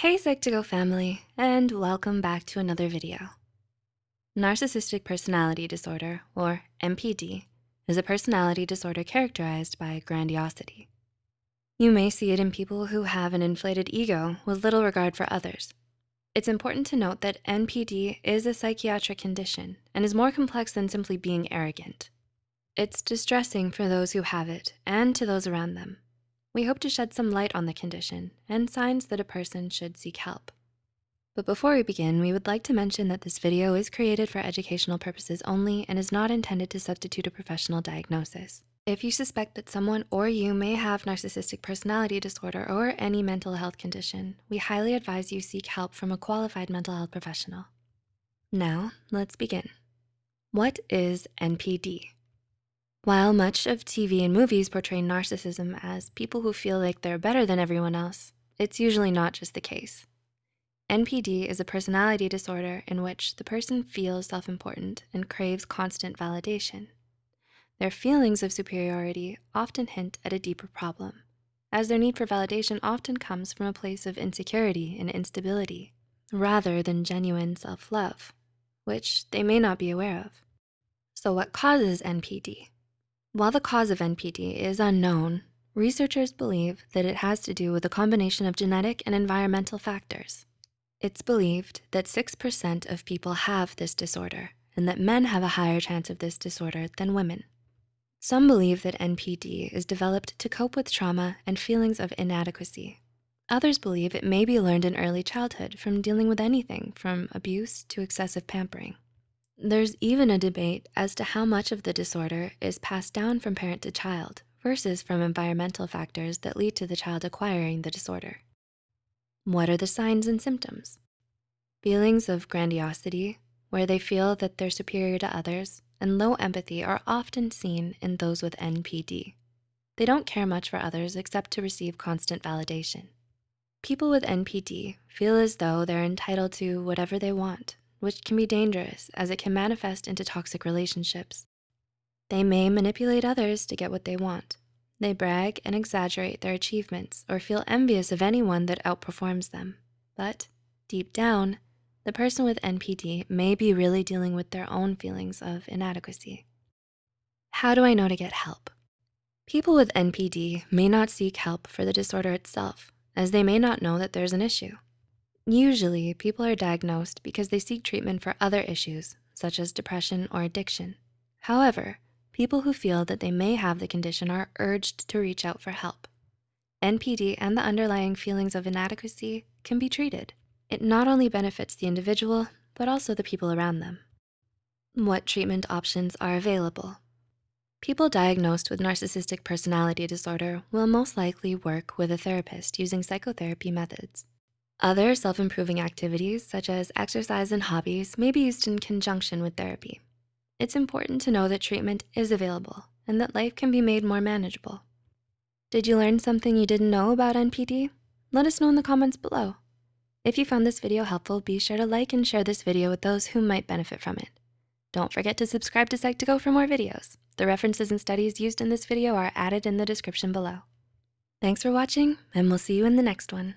Hey Psych2Go family, and welcome back to another video. Narcissistic personality disorder, or NPD, is a personality disorder characterized by grandiosity. You may see it in people who have an inflated ego with little regard for others. It's important to note that NPD is a psychiatric condition and is more complex than simply being arrogant. It's distressing for those who have it and to those around them. We hope to shed some light on the condition and signs that a person should seek help. But before we begin, we would like to mention that this video is created for educational purposes only and is not intended to substitute a professional diagnosis. If you suspect that someone or you may have narcissistic personality disorder or any mental health condition, we highly advise you seek help from a qualified mental health professional. Now, let's begin. What is NPD? While much of TV and movies portray narcissism as people who feel like they're better than everyone else, it's usually not just the case. NPD is a personality disorder in which the person feels self-important and craves constant validation. Their feelings of superiority often hint at a deeper problem, as their need for validation often comes from a place of insecurity and instability, rather than genuine self-love, which they may not be aware of. So what causes NPD? While the cause of NPD is unknown, researchers believe that it has to do with a combination of genetic and environmental factors. It's believed that 6% of people have this disorder and that men have a higher chance of this disorder than women. Some believe that NPD is developed to cope with trauma and feelings of inadequacy. Others believe it may be learned in early childhood from dealing with anything from abuse to excessive pampering. There's even a debate as to how much of the disorder is passed down from parent to child versus from environmental factors that lead to the child acquiring the disorder. What are the signs and symptoms? Feelings of grandiosity, where they feel that they're superior to others, and low empathy are often seen in those with NPD. They don't care much for others except to receive constant validation. People with NPD feel as though they're entitled to whatever they want which can be dangerous as it can manifest into toxic relationships. They may manipulate others to get what they want. They brag and exaggerate their achievements or feel envious of anyone that outperforms them. But deep down, the person with NPD may be really dealing with their own feelings of inadequacy. How do I know to get help? People with NPD may not seek help for the disorder itself, as they may not know that there's an issue. Usually, people are diagnosed because they seek treatment for other issues, such as depression or addiction. However, people who feel that they may have the condition are urged to reach out for help. NPD and the underlying feelings of inadequacy can be treated. It not only benefits the individual, but also the people around them. What treatment options are available? People diagnosed with narcissistic personality disorder will most likely work with a therapist using psychotherapy methods. Other self-improving activities such as exercise and hobbies may be used in conjunction with therapy. It's important to know that treatment is available and that life can be made more manageable. Did you learn something you didn't know about NPD? Let us know in the comments below. If you found this video helpful, be sure to like and share this video with those who might benefit from it. Don't forget to subscribe to Psych2Go for more videos. The references and studies used in this video are added in the description below. Thanks for watching, and we'll see you in the next one.